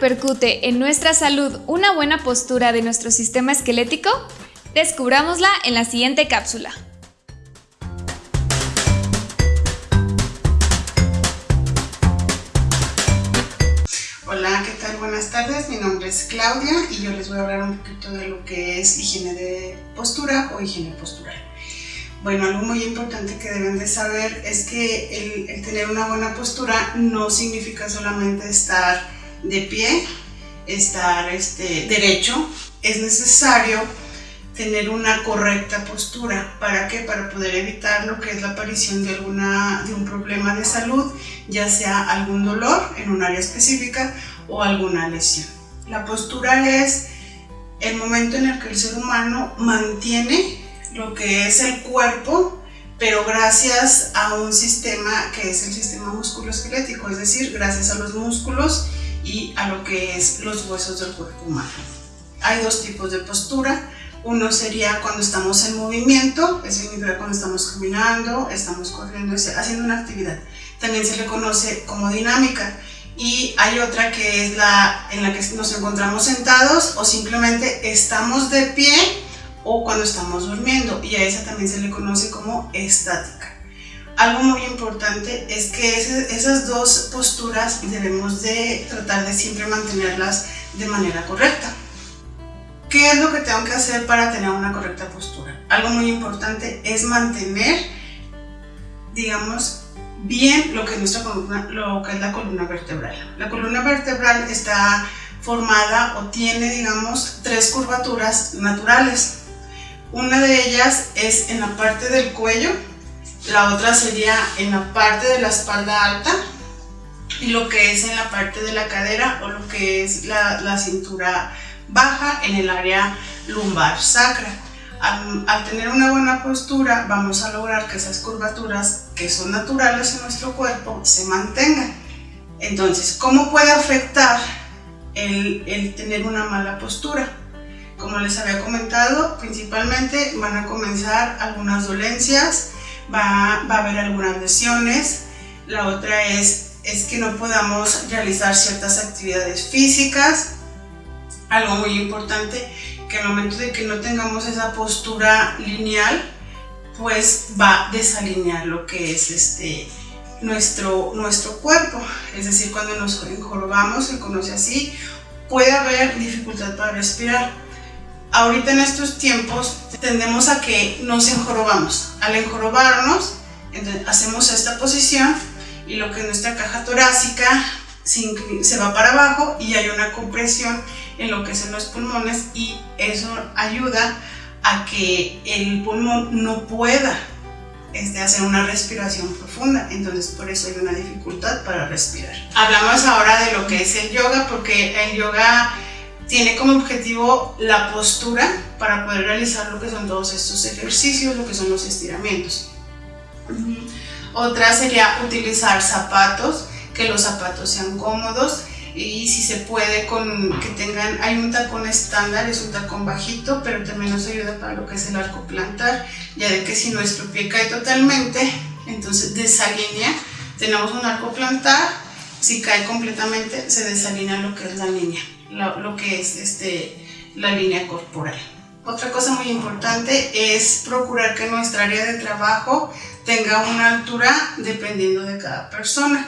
repercute en nuestra salud una buena postura de nuestro sistema esquelético? Descubrámosla en la siguiente cápsula. Hola, ¿qué tal? Buenas tardes, mi nombre es Claudia y yo les voy a hablar un poquito de lo que es higiene de postura o higiene postural. Bueno, algo muy importante que deben de saber es que el, tener una buena postura no significa solamente estar de pie, estar este, derecho, es necesario tener una correcta postura. ¿Para qué? Para poder evitar lo que es la aparición de, alguna, de un problema de salud, ya sea algún dolor en un área específica o alguna lesión. La postura es el momento en el que el ser humano mantiene lo que es el cuerpo, pero gracias a un sistema que es el sistema musculoesquelético, es decir, gracias a los músculos y a lo que es los huesos del cuerpo humano. Hay dos tipos de postura. Uno sería cuando estamos en movimiento, eso significa cuando estamos caminando, estamos corriendo, haciendo una actividad. También se le conoce como dinámica. Y hay otra que es la en la que nos encontramos sentados o simplemente estamos de pie o cuando estamos durmiendo y a esa también se le conoce como estática. Algo muy importante es que esas dos posturas debemos de tratar de siempre mantenerlas de manera correcta. ¿Qué es lo que tengo que hacer para tener una correcta postura? Algo muy importante es mantener, digamos, bien lo que, es nuestra lo que es la columna vertebral. La columna vertebral está formada o tiene, digamos, tres curvaturas naturales. Una de ellas es en la parte del cuello, la otra sería en la parte de la espalda alta y lo que es en la parte de la cadera o lo que es la, cintura baja en el área lumbar sacra. Al, al, tener una buena postura vamos a lograr que esas curvaturas que son naturales en nuestro cuerpo se mantengan. Entonces, ¿cómo puede afectar el, el tener una mala postura? Como les había comentado, principalmente van a comenzar algunas dolencias, va, va a haber algunas lesiones, la otra es, es que no podamos realizar ciertas actividades físicas, algo muy importante, que al momento de que no tengamos esa postura lineal, pues va a desalinear lo que es este, nuestro, nuestro cuerpo. Es decir, cuando nos encorvamos, se conoce así, puede haber dificultad para respirar ahorita en estos tiempos tendemos a que nos enjorobamos. Al enjorobarnos, hacemos esta posición y lo que es nuestra caja torácica se va para abajo y hay una compresión en lo que son los pulmones y eso ayuda a que el pulmón no pueda este, hacer una respiración profunda, entonces por eso hay una dificultad para respirar. Hablamos ahora de lo que es el yoga, porque el yoga tiene como objetivo la postura para poder realizar lo que son todos estos ejercicios, lo que son los estiramientos. Otra sería utilizar zapatos, que los zapatos sean cómodos y si se puede con que tengan, hay un tacón estándar, es un tacón bajito, pero también nos ayuda para lo que es el arco plantar, ya de que si nuestro pie cae totalmente, entonces desalinea, tenemos un arco plantar, si cae completamente se desalinea lo que es la línea lo, que es este, la línea corporal. Otra cosa muy importante es procurar que nuestra área de trabajo tenga una altura dependiendo de cada persona.